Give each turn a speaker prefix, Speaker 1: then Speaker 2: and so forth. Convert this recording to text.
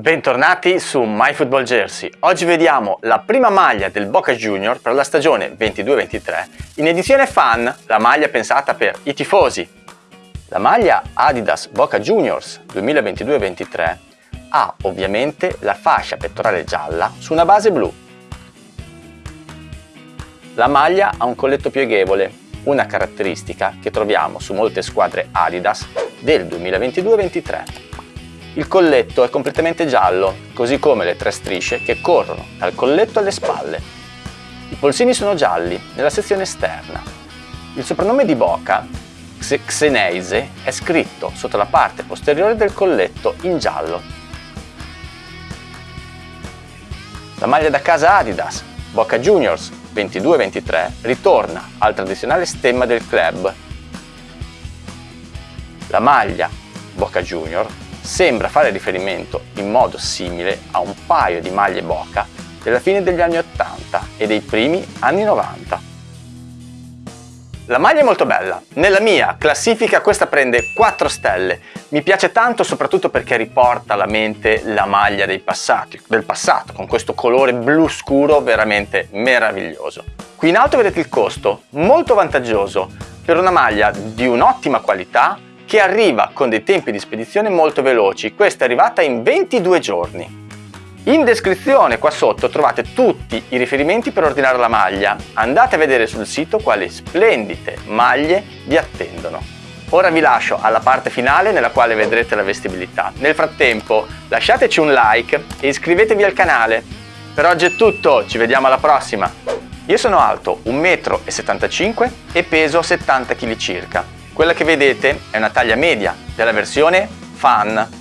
Speaker 1: Bentornati su MyFootball Jersey. Oggi vediamo la prima maglia del Boca Junior per la stagione 22-23 in edizione fan, la maglia pensata per i tifosi. La maglia Adidas Boca Juniors 2022-23 ha ovviamente la fascia pettorale gialla su una base blu. La maglia ha un colletto pieghevole, una caratteristica che troviamo su molte squadre Adidas del 2022-23. Il colletto è completamente giallo, così come le tre strisce che corrono dal colletto alle spalle. I polsini sono gialli nella sezione esterna. Il soprannome di Boca, Xeneise, è scritto sotto la parte posteriore del colletto in giallo. La maglia da casa Adidas, Boca Juniors 22-23, ritorna al tradizionale stemma del club. La maglia Boca Junior sembra fare riferimento in modo simile a un paio di maglie Boca della fine degli anni 80 e dei primi anni 90. La maglia è molto bella, nella mia classifica questa prende 4 stelle, mi piace tanto soprattutto perché riporta alla mente la maglia passati, del passato con questo colore blu scuro veramente meraviglioso. Qui in alto vedete il costo, molto vantaggioso per una maglia di un'ottima qualità che arriva con dei tempi di spedizione molto veloci. Questa è arrivata in 22 giorni. In descrizione qua sotto trovate tutti i riferimenti per ordinare la maglia. Andate a vedere sul sito quali splendide maglie vi attendono. Ora vi lascio alla parte finale nella quale vedrete la vestibilità. Nel frattempo lasciateci un like e iscrivetevi al canale. Per oggi è tutto, ci vediamo alla prossima! Io sono alto 1,75 m e peso 70 kg circa. Quella che vedete è una taglia media della versione Fan